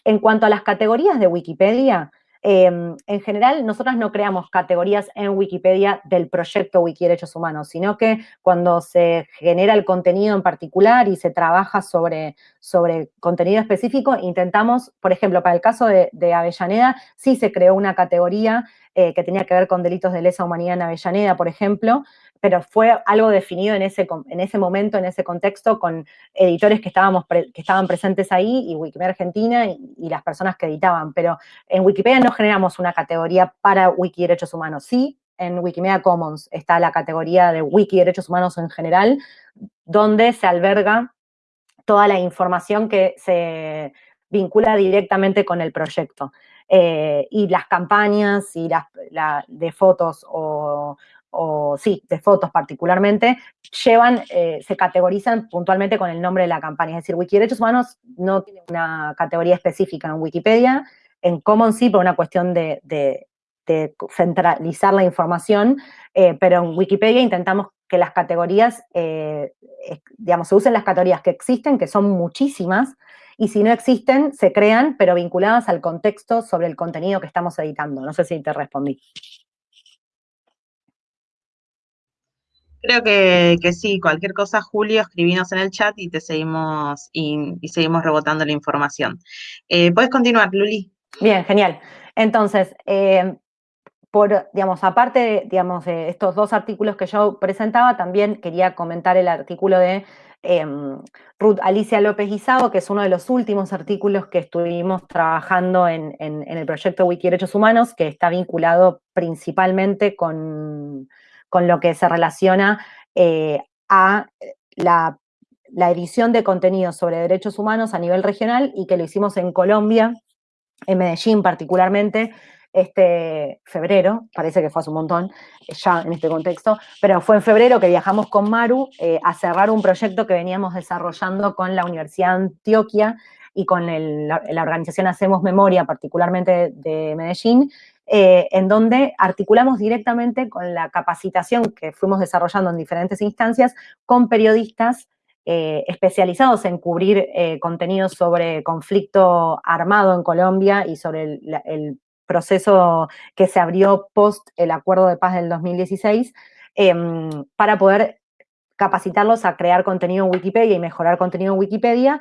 Speaker 3: En cuanto a las categorías de Wikipedia, Em, en general, nosotros no creamos categorías en Wikipedia del proyecto Wiki Derechos Humanos, sino que cuando se genera el contenido en particular y se trabaja sobre, sobre contenido específico, intentamos, por ejemplo, para el caso de, de Avellaneda, sí se creó una categoría eh, que tenía que ver con delitos de lesa humanidad en Avellaneda, por ejemplo, pero fue algo definido en ese, en ese momento, en ese contexto, con editores que, estábamos que estaban presentes ahí, y Wikimedia Argentina, y, las personas que editaban. Pero en Wikipedia no generamos una categoría para Wiki Derechos Humanos. Sí, en Wikimedia Commons está la categoría de Wiki Derechos Humanos en general, donde se alberga toda la información que se vincula directamente con el proyecto. Eh, y las campañas y las de fotos o, o sí, de fotos particularmente, llevan, eh, se categorizan puntualmente con el nombre de la campaña. Es decir, Wikiderechos Humanos no tiene una categoría específica en Wikipedia, en Commons sí, por una cuestión de, centralizar la información, eh, pero en Wikipedia intentamos que las categorías, eh, digamos, se usen las categorías que existen, que son muchísimas, y si no existen, se crean, pero vinculadas al contexto sobre el contenido que estamos editando. No sé si te respondí.
Speaker 2: Creo que, sí, cualquier cosa, Julio, escribinos en el chat y te seguimos y, seguimos rebotando la información. Eh, Puedes continuar, Luli.
Speaker 3: Bien, genial. Entonces, eh, por, digamos, aparte de, digamos, de estos dos artículos que yo presentaba, también quería comentar el artículo de em, Ruth Alicia López Guisao, que es uno de los últimos artículos que estuvimos trabajando en, en el proyecto Wiki Derechos Humanos, que está vinculado principalmente con con lo que se relaciona eh, a la, edición de contenidos sobre derechos humanos a nivel regional y que lo hicimos en Colombia, en Medellín particularmente, este febrero, parece que fue hace un montón, ya en este contexto, pero fue en febrero que viajamos con Maru eh, a cerrar un proyecto que veníamos desarrollando con la Universidad de Antioquia y con la, organización Hacemos Memoria, particularmente de Medellín, eh, en donde articulamos directamente con la capacitación que fuimos desarrollando en diferentes instancias con periodistas eh, especializados en cubrir eh, contenidos sobre conflicto armado en Colombia y sobre el, proceso que se abrió post el acuerdo de paz del 2016, em, para poder capacitarlos a crear contenido en Wikipedia y mejorar contenido en Wikipedia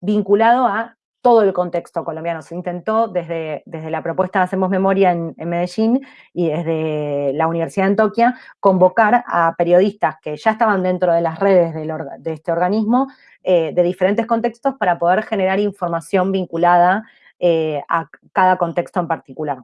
Speaker 3: vinculado a todo el contexto colombiano. Se intentó desde, desde la propuesta Hacemos Memoria en, Medellín y desde la Universidad de Antioquia convocar a periodistas que ya estaban dentro de las redes de este organismo eh, de diferentes contextos para poder generar información vinculada eh, a cada contexto en particular.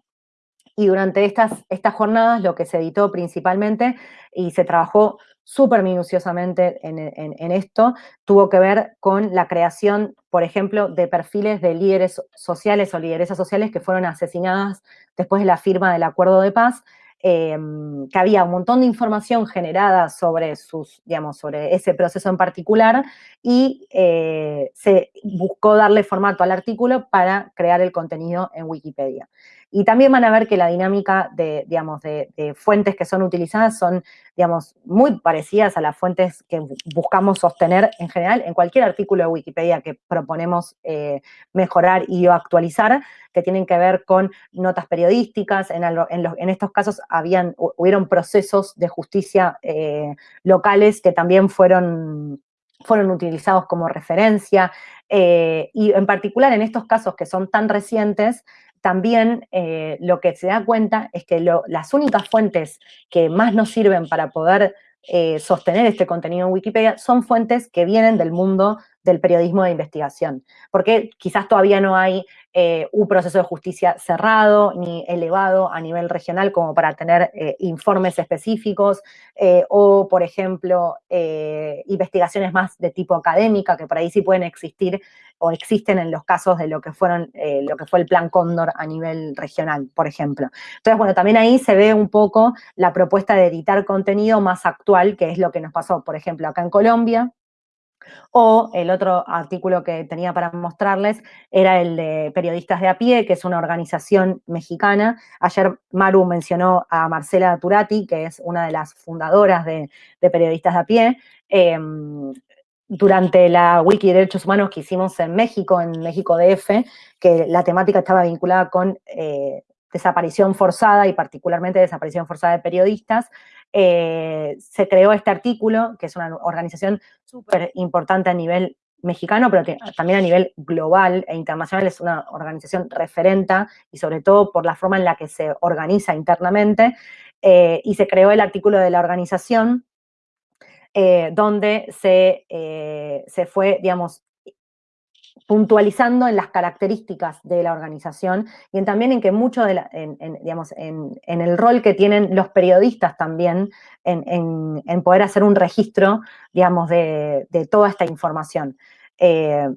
Speaker 3: Y durante estas, estas jornadas lo que se editó principalmente y se trabajó súper minuciosamente en, esto, tuvo que ver con la creación, por ejemplo, de perfiles de líderes sociales o lideresas sociales que fueron asesinadas después de la firma del acuerdo de paz, em, que había un montón de información generada sobre sus, digamos, sobre ese proceso en particular, y eh, se buscó darle formato al artículo para crear el contenido en Wikipedia. Y también van a ver que la dinámica de, digamos, de, fuentes que son utilizadas son, digamos, muy parecidas a las fuentes que buscamos sostener en general. En cualquier artículo de Wikipedia que proponemos eh, mejorar y o actualizar, que tienen que ver con notas periodísticas, en, estos casos habían, hubieron procesos de justicia eh, locales que también fueron fueron utilizados como referencia, eh, y en particular en estos casos que son tan recientes, también eh, lo que se da cuenta es que las únicas fuentes que más nos sirven para poder eh, sostener este contenido en Wikipedia son fuentes que vienen del mundo del periodismo de investigación, porque quizás todavía no hay eh, un proceso de justicia cerrado ni elevado a nivel regional como para tener eh, informes específicos eh, o, por ejemplo, investigaciones más de tipo académica que por ahí sí pueden existir o existen en los casos de lo que fueron lo que fue el Plan Cóndor a nivel regional, por ejemplo. Entonces, bueno, también ahí se ve un poco la propuesta de editar contenido más actual, que es lo que nos pasó, por ejemplo, acá en Colombia, o el otro artículo que tenía para mostrarles era el de Periodistas de a pie, que es una organización mexicana. Ayer Maru mencionó a Marcela Turati, que es una de las fundadoras de, Periodistas de a pie. Em, durante la Wiki de Derechos Humanos que hicimos en México, en México DF, que la temática estaba vinculada con eh, desaparición forzada y particularmente desaparición forzada de periodistas, eh, se creó este artículo, que es una organización súper importante a nivel mexicano, pero también a nivel global e internacional es una organización referente y sobre todo por la forma en la que se organiza internamente, eh, y se creó el artículo de la organización eh, donde se, se fue, digamos, puntualizando en las características de la organización y también en que mucho de en, digamos, en, el rol que tienen los periodistas también en, poder hacer un registro, digamos, de, toda esta información. Eh,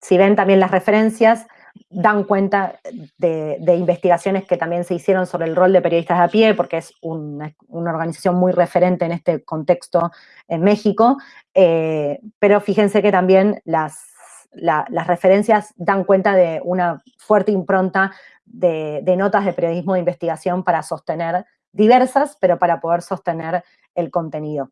Speaker 3: si ven también las referencias, dan cuenta de, investigaciones que también se hicieron sobre el rol de periodistas de a pie, porque es una, organización muy referente en este contexto en México, eh, pero fíjense que también las, las referencias dan cuenta de una fuerte impronta de, notas de periodismo de investigación para sostener, diversas, pero para poder sostener el contenido.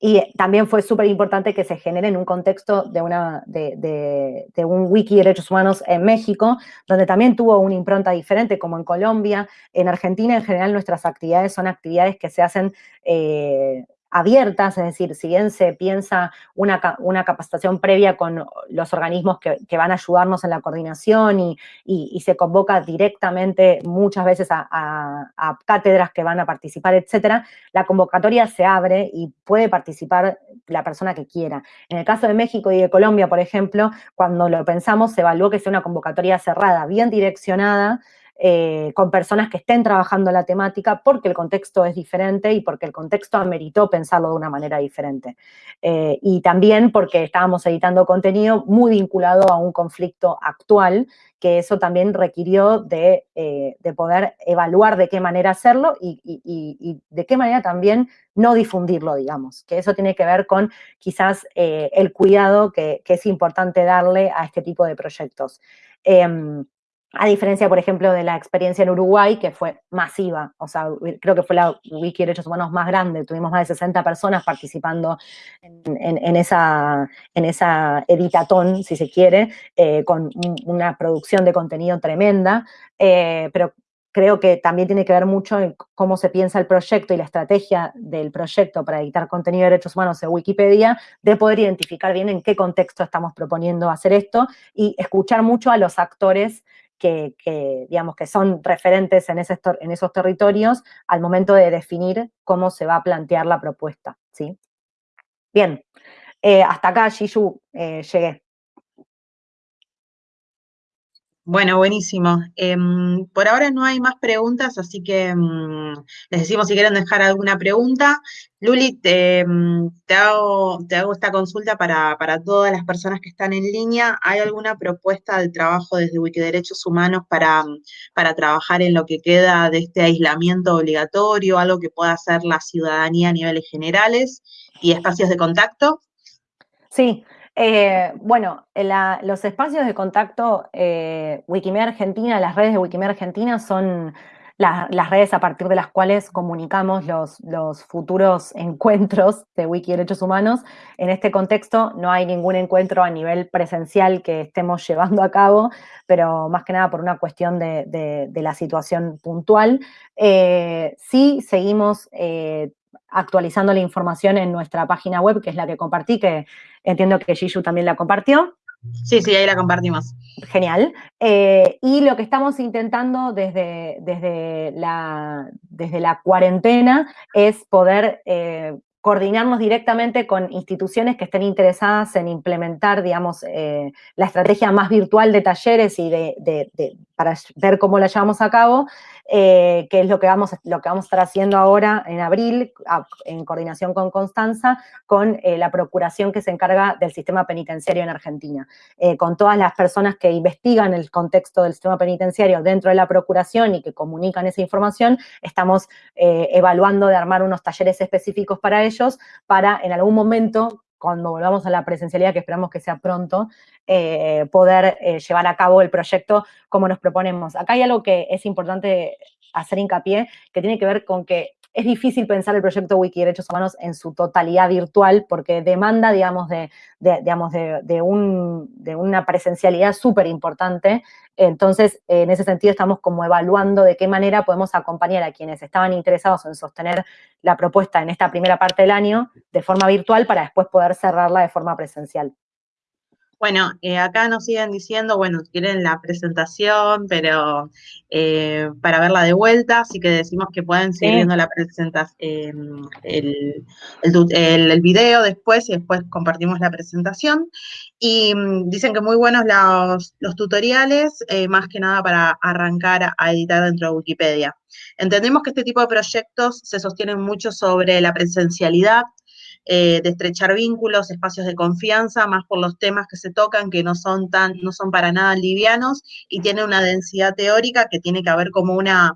Speaker 3: Y también fue súper importante que se genere en un contexto de, una, de, un wiki de derechos humanos en México, donde también tuvo una impronta diferente, como en Colombia. En Argentina, en general, nuestras actividades son actividades que se hacen eh, abiertas, es decir, si bien se piensa una, capacitación previa con los organismos que, van a ayudarnos en la coordinación y, se convoca directamente muchas veces a, cátedras que van a participar, etcétera, la convocatoria se abre y puede participar la persona que quiera. En el caso de México y de Colombia, por ejemplo, cuando lo pensamos, se evaluó que sea una convocatoria cerrada, bien direccionada, eh, con personas que estén trabajando la temática porque el contexto es diferente y porque el contexto ameritó pensarlo de una manera diferente. Eh, y también porque estábamos editando contenido muy vinculado a un conflicto actual, que eso también requirió de, eh, poder evaluar de qué manera hacerlo y, de qué manera también no difundirlo, digamos. Que eso tiene que ver con quizás el cuidado que, que, es importante darle a este tipo de proyectos. A diferencia, por ejemplo, de la experiencia en Uruguay, que fue masiva, o sea, creo que fue la Wiki de Derechos Humanos más grande, tuvimos más de 60 personas participando en, esa, en esa editatón, si se quiere, eh, con una producción de contenido tremenda, eh, pero creo que también tiene que ver mucho en cómo se piensa el proyecto y la estrategia del proyecto para editar contenido de derechos humanos en Wikipedia, de poder identificar bien en qué contexto estamos proponiendo hacer esto y escuchar mucho a los actores que, digamos, que son referentes en, ese, en esos territorios al momento de definir cómo se va a plantear la propuesta, ¿sí? Bien, eh, hasta acá, Shishu, eh, llegué.
Speaker 2: Bueno, buenísimo. Em, por ahora no hay más preguntas, así que mm, les decimos si quieren dejar alguna pregunta. Luli, te, te hago, te hago esta consulta para, todas las personas que están en línea. ¿Hay alguna propuesta de trabajo desde Wikiderechos Humanos para, para trabajar en lo que queda de este aislamiento obligatorio, algo que pueda hacer la ciudadanía a niveles generales y espacios de contacto?
Speaker 3: Sí, eh, bueno, los espacios de contacto eh, Wikimedia Argentina, las redes de Wikimedia Argentina son las redes a partir de las cuales comunicamos los, futuros encuentros de Wiki Derechos Humanos. En este contexto no hay ningún encuentro a nivel presencial que estemos llevando a cabo, pero más que nada por una cuestión de, la situación puntual. Eh, sí seguimos eh, actualizando la información en nuestra página web, que es la que compartí, que entiendo que Gishu también la compartió.
Speaker 2: Sí, sí, ahí la compartimos.
Speaker 3: Genial. Eh, y lo que estamos intentando desde, desde, la, desde la cuarentena es poder eh, coordinarnos directamente con instituciones que estén interesadas en implementar, digamos, eh, la estrategia más virtual de talleres y de, para ver cómo la llevamos a cabo, eh, que es lo que, vamos, lo que vamos a estar haciendo ahora en abril, en coordinación con Constanza, con eh, la procuración que se encarga del sistema penitenciario en Argentina. con todas las personas que investigan el contexto del sistema penitenciario dentro de la procuración y que comunican esa información, estamos evaluando de armar unos talleres específicos para para en algún momento, cuando volvamos a la presencialidad, que esperamos que sea pronto, eh, poder eh, llevar a cabo el proyecto como nos proponemos. Acá hay algo que es importante hacer hincapié, que tiene que ver con que es difícil pensar el proyecto Wiki Derechos Humanos en su totalidad virtual porque demanda, digamos, de, digamos, de, de una presencialidad súper importante. Entonces, en ese sentido, estamos como evaluando de qué manera podemos acompañar a quienes estaban interesados en sostener la propuesta en esta primera parte del año de forma virtual para después poder cerrarla de forma presencial.
Speaker 2: Bueno, eh, acá nos siguen diciendo, bueno, quieren la presentación, pero eh, para verla de vuelta, así que decimos que pueden seguir viendo la presentación, el, el, video después y después compartimos la presentación. Y mm, dicen que muy buenos los, los tutoriales, eh, más que nada para arrancar a editar dentro de Wikipedia. Entendemos que este tipo de proyectos se sostienen mucho sobre la presencialidad, eh, de estrechar vínculos, espacios de confianza, más por los temas que se tocan, que no son tan, no son para nada livianos, y tiene una densidad teórica que tiene que haber como una,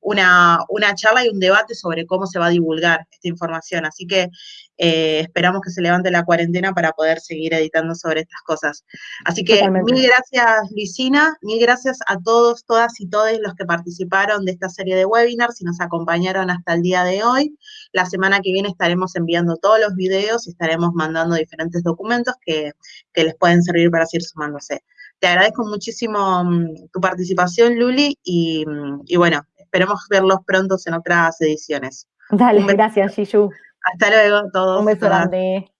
Speaker 2: una, una charla y un debate sobre cómo se va a divulgar esta información. Así que eh, esperamos que se levante la cuarentena para poder seguir editando sobre estas cosas. Así que mil gracias, Luisina, mil gracias a todos, todas y todos los que participaron de esta serie de webinars y nos acompañaron hasta el día de hoy. La semana que viene estaremos enviando todos los videos y estaremos mandando diferentes documentos que, les pueden servir para seguir sumándose. Te agradezco muchísimo mm, tu participación, Luli, y, mm, y bueno, esperemos verlos pronto en otras ediciones.
Speaker 3: Dale, gracias, Shishu.
Speaker 2: Hasta luego todos.
Speaker 3: Un beso grande.